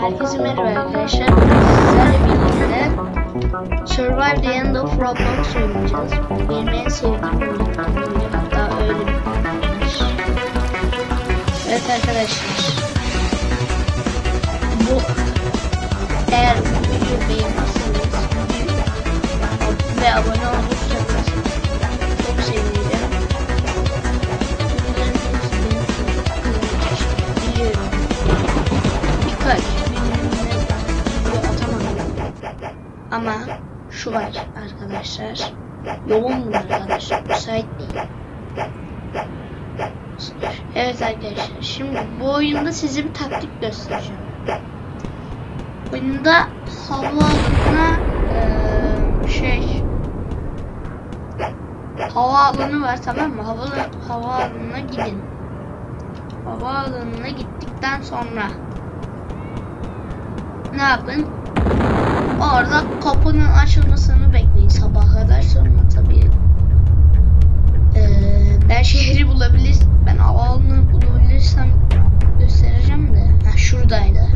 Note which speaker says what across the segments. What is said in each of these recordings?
Speaker 1: Herkese merhaba arkadaşlar. Sizlerle birlikte Survive the End of Roblox oynayacağız. Benim en sevdiğim oyun. Hatta öyle bir. Evet arkadaşlar. Bu eğer bu videoyu beğenirseniz ve abone olursanız var arkadaşlar. Yoğunum arkadaşlar. Müsait değil. Evet arkadaşlar. Şimdi bu oyunda size bir taktik göstereceğim. Oyunda havaalanına eee, şey havaalanı var tamam mı? Hava, havaalanına gidin. Havaalanına gittikten sonra ne yapın? Orada kapının açılmasını bekleyin sabah kadar sonra tabii eee, ben şehri bulabilir ben havaalanını bulabilirsem göstereceğim de ha, şuradaydı.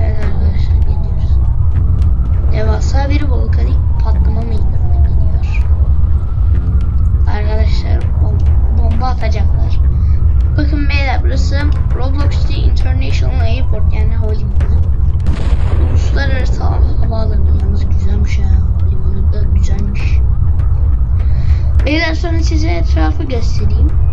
Speaker 1: Evet arkadaşlar geliyoruz. Devasa bir volkanik patlama meydana geliyor. Arkadaşlar bom- bomba atacaklar. Bakın beyler burası Roblox City International Airport yani havalimanı. Uluslararası hava- havaalanı yalnız güzelmiş ya. Havalimanı da güzelmiş. Sonra size etrafı göstereyim.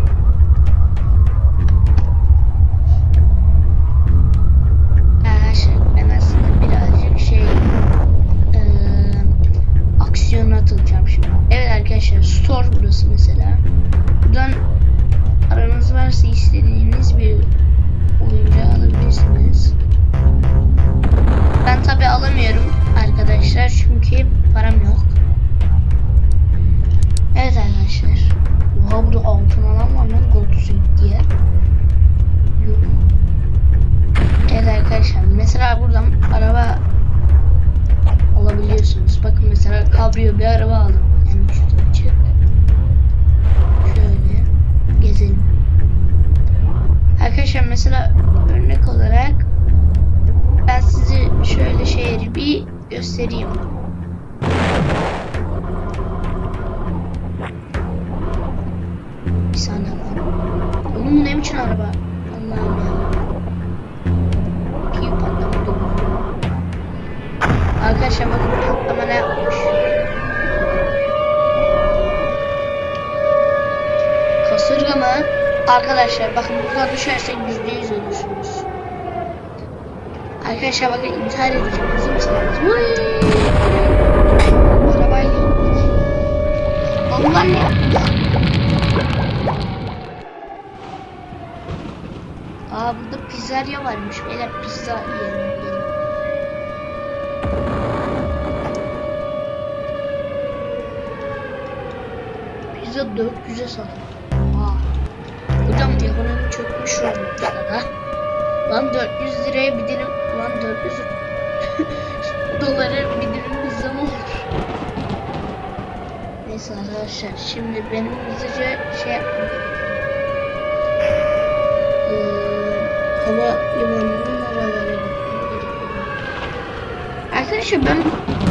Speaker 1: Bir araba aldım. Yani üstü açık. Şöyle gezelim. Arkadaşlar mesela örnek olarak ben size şöyle şehri bir göstereyim. Bir saniye. Oğlum bu ne biçim araba? Allah'ım ya. Piu patlama durumu. Arkadaşlar bakın patlama ne yapmış. Kasırga mı? Arkadaşlar bakın buradan düşersek yüzde yüz ölürsünüz. Arkadaşlar bakın intihar edeceğim. Hazır mısınız? Arabayla indik. Allah ne? Aa burada pizzeria varmış. Beyler pizza yiyelim. gelin. Pizza 400'e satılıyor. Roblox'ta da. Lan 400 liraya bir dilim, lan 400 dolara bir dilim pizza mı olur? Neyse arkadaşlar şimdi benim hızlıca şey yapmam. Ee, hava limanının gerekiyor. Arkadaşlar ben,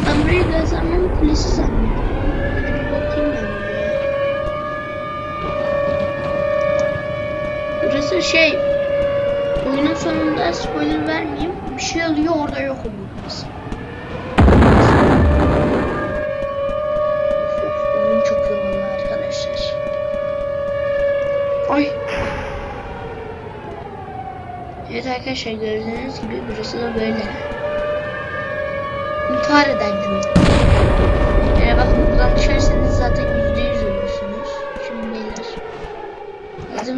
Speaker 1: ben burayı gazlamanın kulesi zannediyorum. Burası şey oyunun sonunda spoiler vermeyeyim. Bir şey oluyor orada yok oluyor oyun çok oldu arkadaşlar. Ay. Evet arkadaşlar gördüğünüz gibi burası da böyle. İntihar eden cümle. Yani bakın buradan düşerseniz zaten yüzde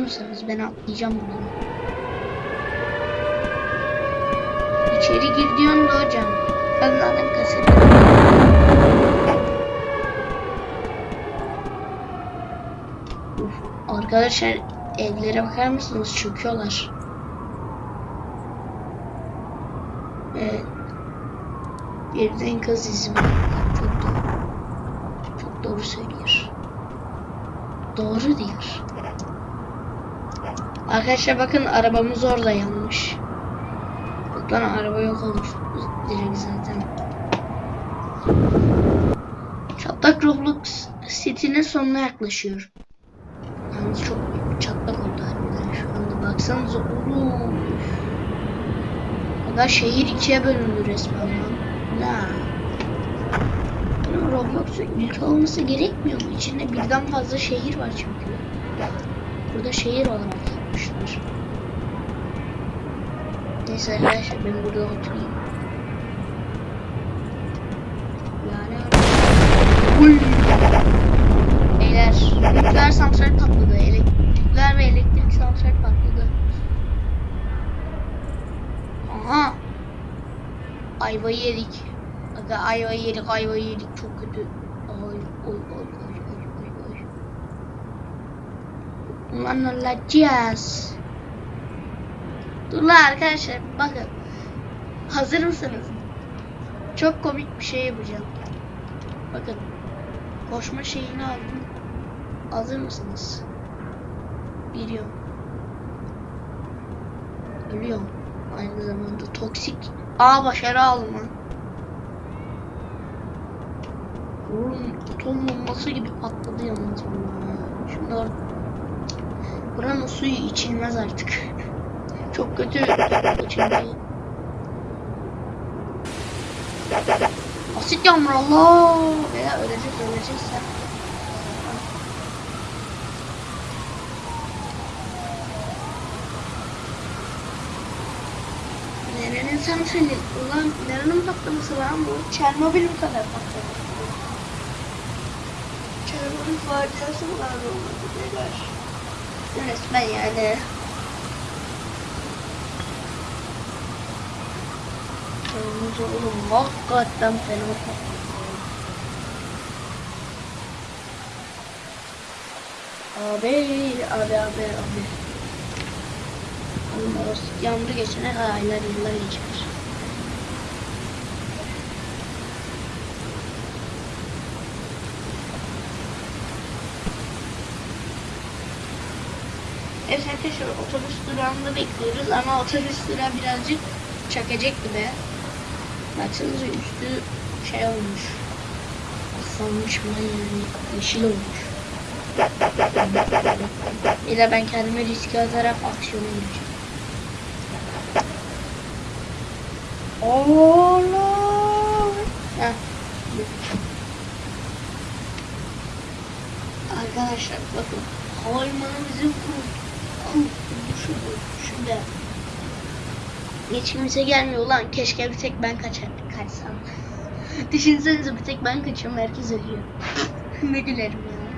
Speaker 1: Hazır? Ben atlayacağım buradan. İçeri gir diyorsun da hocam. Kasarım. Uf, Arkadaşlar evlere bakar mısınız? Çöküyorlar. Evet. Birden kız izimi. Çok doğru. Çok doğru söylüyor. Doğru diyor. Arkadaşlar bakın arabamız orada yanmış. Buradan araba yok olmuş direkt zaten. Çatlak Roblox City'nin sonuna yaklaşıyor. Yalnız çok çatlak oldu harbiden şu anda. Baksanıza oğlum. Aga şehir ikiye bölündü resmen lan. Ne? Bunun Roblox'un ilk olması gerekmiyor mu? İçinde birden fazla şehir var çünkü. Burada şehir olarak Neyse arkadaşlar ben burada oturayım. Yani Uy. Beyler nükleer santral patladı. Elek- nükleer ve elektrik santral patladı. Aha. Ayvayı yedik. Aga ayvayı yedik, ayvayı yedik. Çok kötü. Ay, oy, oy, oy, oy, oy, oy. Ulan olacağız. Dur arkadaşlar bakın. Hazır mısınız? Çok komik bir şey yapacağım. Bakın. Koşma şeyini aldım. Hazır mısınız? Biliyorum. Ölüyorum. Aynı zamanda toksik. Aa başarı aldım lan. Oğlum atom bombası gibi patladı yalnız bunlar. Şimdi Buranın suyu içilmez artık. Çok kötü içilmeyi. Asit yağmur Allah. Veya öleceğiz sen. Nerenin santrali? Ulan nerenin patlaması lan bu? Çernobil mi kadar patladı? Çernobil faciası mı var olmadı? Resmen yani. Kırmızı oğlum hakikaten fena. Abi, abi, abi, abi. Oğlum orası yağmur geçene kadar aylar yıllar geçer. Evet arkadaşlar otobüs durağında bekliyoruz ama otobüs durağı birazcık çakacak gibi. Baksanıza üstü şey olmuş. Aslanmış mı yani yeşil olmuş. Bir de ben kendime riske atarak aksiyona gireceğim. Allah! Heh. Arkadaşlar bakın havalimanı bizim kurtuluşu bu. Şurada. Hiç kimse gelmiyor lan. Keşke bir tek ben kaçar, kaçsam. Düşünsenize bir tek ben kaçıyorum. Herkes ölüyor. ne gülerim ya.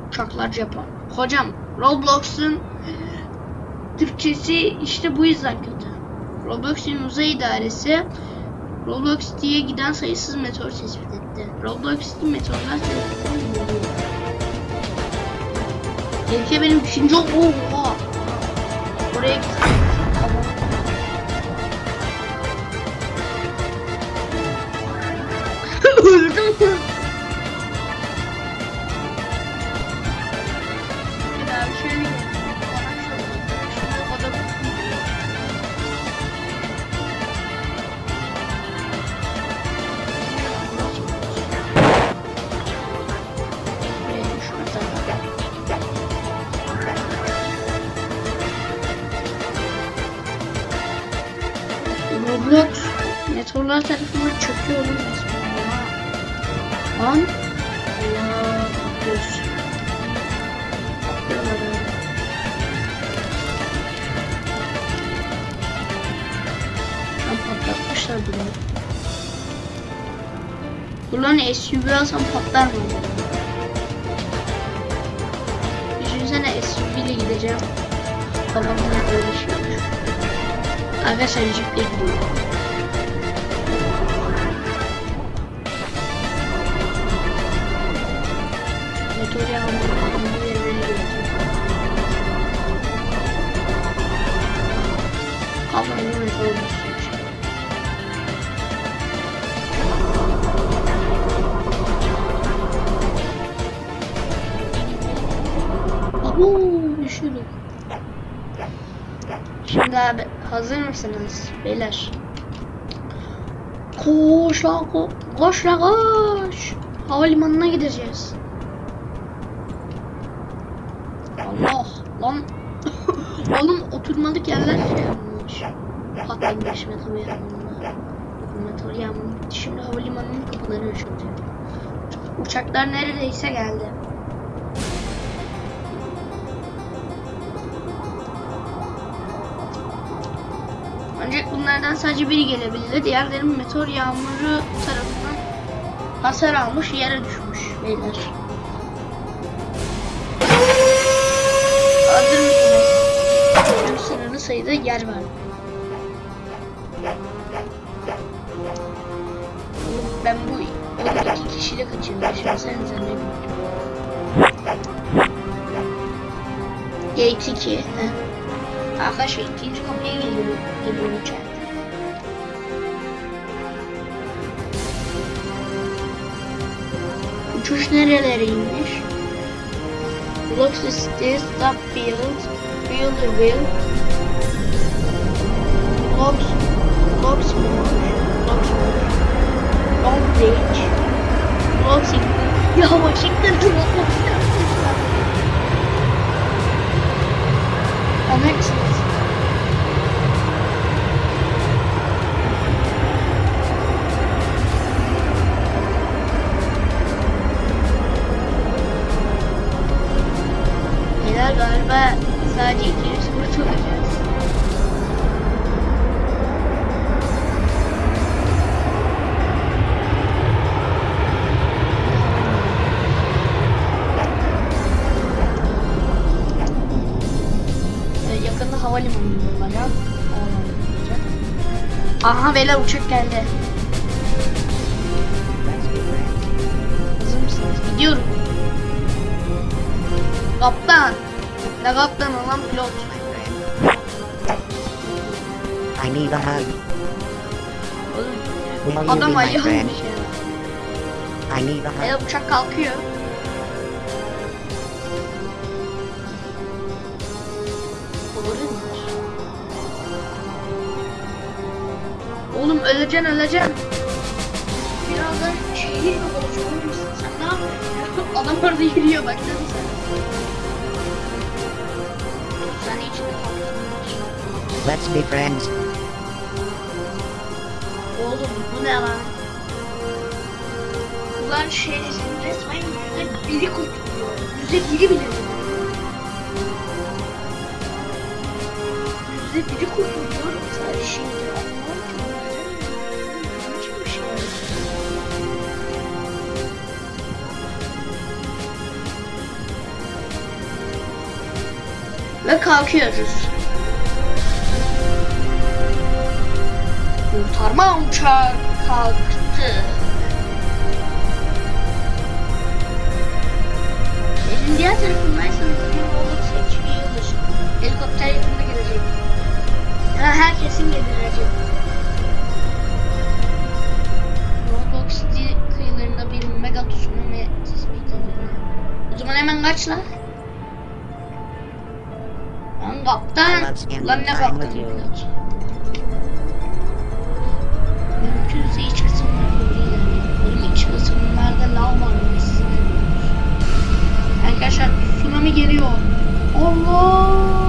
Speaker 1: Uçaklar Japon. Hocam Roblox'un Türkçesi işte bu yüzden kötü. Roblox'un uzay idaresi Roblox diye giden sayısız meteor tespit etti. Roblox City meteorlar tarafından bulunuyor. Tehlike benim düşünce oha. Oraya gittim. Meteorlar tarafından çöküyor oğlum resmen. Lan. Allah patlıyoruz. Patlıyorlar öyle. Lan patlatmışlar burayı. Ulan SUV alsam patlar mı? Düşünsene SUV ile gideceğim. Babamla öyle şey olur. Arkadaşlar jiple gidiyor. Şimdi abi hazır mısınız beyler? Koş lan ko koş lan koş. Havalimanına gideceğiz. Allah lan. Oğlum oturmalık yerler şey yapmış. Patlamış metal yağmuruna. Metal. Şimdi havalimanının kapıları açılacak. Uçaklar neredeyse geldi. Bunlardan sadece biri gelebildi. Diğerleri meteor yağmuru tarafından hasar almış, yere düşmüş beyler. Hazır mısınız? Çünkü sınırlı sayıda yer var. Ben bu onu iki kişiyle kaçırdım. Düşünsenize ne bileyim. Gate 2. Heh. Arkadaşlar ikinci kapıya geliyor. Geliyor uçak. Uçuş nerelereymiş? Block City, Stop Field, Fielderville, Lox, Loxmoor, Loxmoor, Long Beach, Washington. Ya Washington Washington. Aha beyler uçak geldi. Hazır mısınız? Gidiyorum. Kaptan. Ne kaptan olan pilot.
Speaker 2: I need a hug.
Speaker 1: Oğlum, Adam ya.
Speaker 2: I need a hug.
Speaker 1: Beyler uçak kalkıyor. Oğlum öleceksin öleceksin. Birazdan şehir mi olacak oğlum sen ne yapıyorsun? Adam orada yürüyor baksana sen. Sen içinde kalmışsın.
Speaker 2: Let's be friends.
Speaker 1: Oğlum bu ne lan? Ulan şey resmen yüzde biri kurtuluyor. Yüzde biri bile. Yüzde biri kurtuluyor. Sadece şimdi anlamam Ve kalkıyoruz. Kurtarma uçağı kalktı. Elin diğer tarafındaysanız bir yolu seçiyoruz. Helikopter yakında gelecek. Ya herkesin gelecek. Roblox kıyılarında bir mega tsunami tespit edildi. O zaman hemen kaç lan. Lan kaptan. Lan ne kaptan? Mümkünse iç ilerleyin. Oğlum iç kısımlarda lav var. Arkadaşlar tsunami geliyor. Allah!